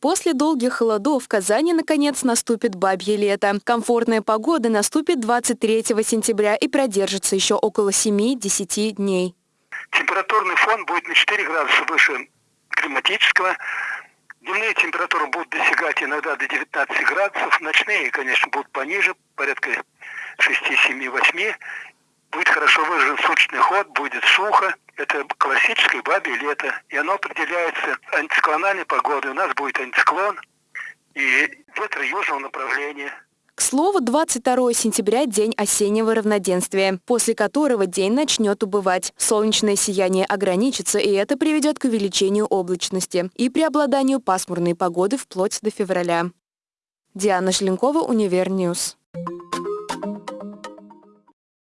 После долгих холодов в Казани наконец наступит бабье лето. Комфортная погода наступит 23 сентября и продержится еще около 7-10 дней. Температурный фон будет на 4 градуса выше климатического. Дневные температуры будут достигать иногда до 19 градусов. Ночные, конечно, будут пониже, порядка 6, 7, 8. Будет хорошо выражен суточный ход, будет сухо. Это классическое бабье лето. И оно определяется антициклональной погодой. У нас будет антициклон и ветер южного направления. К слову, 22 сентября – день осеннего равноденствия, после которого день начнет убывать. Солнечное сияние ограничится, и это приведет к увеличению облачности и преобладанию пасмурной погоды вплоть до февраля. Диана Шленкова, Univer News.